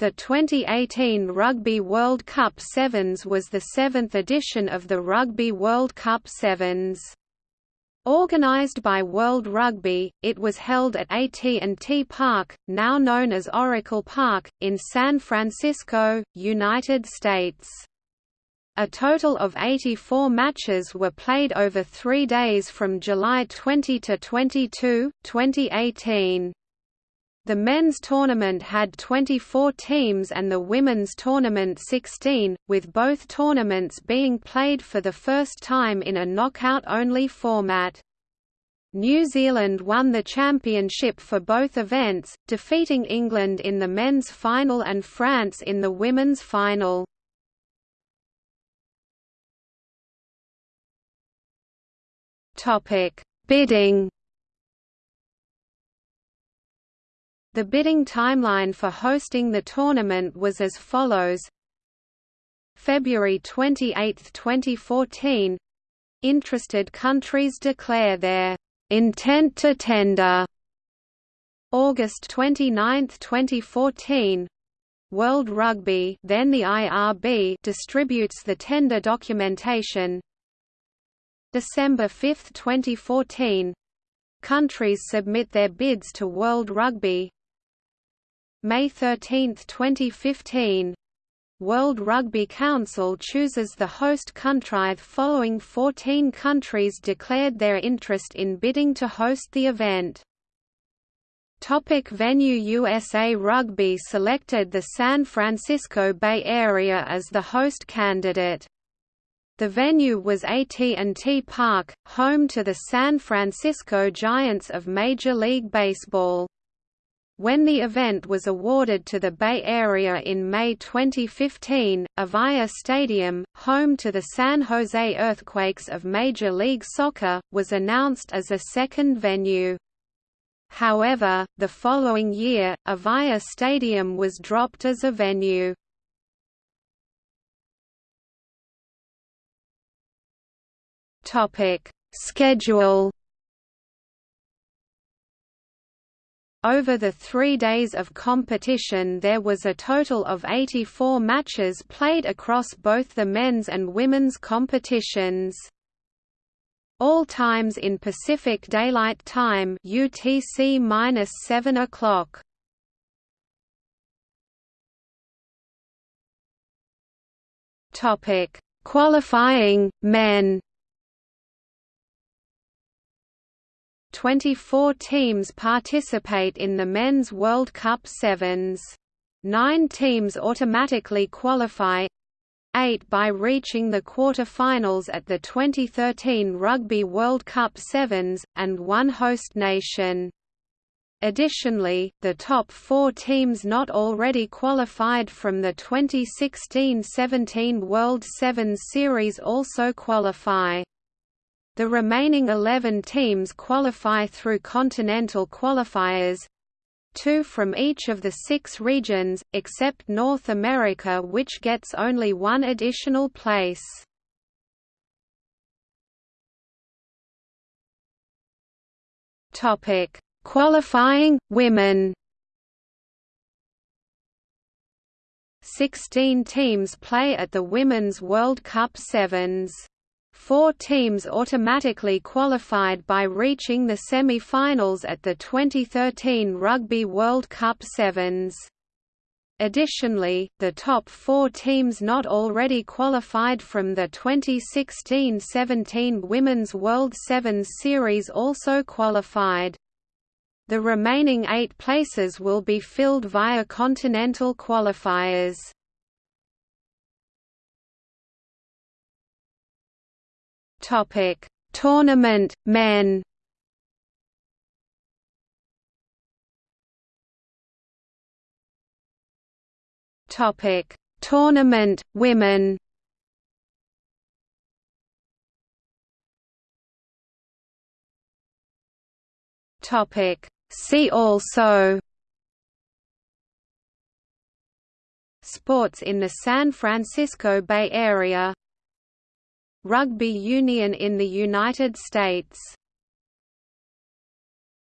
The 2018 Rugby World Cup Sevens was the seventh edition of the Rugby World Cup Sevens. Organised by World Rugby, it was held at AT&T Park, now known as Oracle Park, in San Francisco, United States. A total of 84 matches were played over three days from July 20 to 22, 2018. The men's tournament had 24 teams and the women's tournament 16, with both tournaments being played for the first time in a knockout-only format. New Zealand won the championship for both events, defeating England in the men's final and France in the women's final. Bidding The bidding timeline for hosting the tournament was as follows. February 28, 2014 Interested countries declare their intent to tender. August 29, 2014 World Rugby then the IRB distributes the tender documentation. December 5, 2014 Countries submit their bids to World Rugby May 13, 2015 World Rugby Council chooses the host country following 14 countries declared their interest in bidding to host the event. Topic venue USA Rugby selected the San Francisco Bay Area as the host candidate. The venue was AT&T Park, home to the San Francisco Giants of Major League Baseball. When the event was awarded to the Bay Area in May 2015, Avaya Stadium, home to the San Jose Earthquakes of Major League Soccer, was announced as a second venue. However, the following year, Avaya Stadium was dropped as a venue. Schedule Over the three days of competition there was a total of 84 matches played across both the men's and women's competitions. All times in Pacific Daylight Time UTC-7 o'clock. Topic: Qualifying men. 24 teams participate in the Men's World Cup Sevens. Nine teams automatically qualify eight by reaching the quarter-finals at the 2013 Rugby World Cup Sevens, and one host nation. Additionally, the top four teams not already qualified from the 2016–17 World Sevens Series also qualify. The remaining 11 teams qualify through continental qualifiers two from each of the six regions, except North America which gets only one additional place. Qualifying, women 16 teams play at the Women's World Cup Sevens. Four teams automatically qualified by reaching the semi-finals at the 2013 Rugby World Cup Sevens. Additionally, the top four teams not already qualified from the 2016–17 Women's World Sevens Series also qualified. The remaining eight places will be filled via continental qualifiers. Topic: Tournament men. Topic: Tournament women. Topic: See also. Sports in the San Francisco Bay Area Rugby union in the United States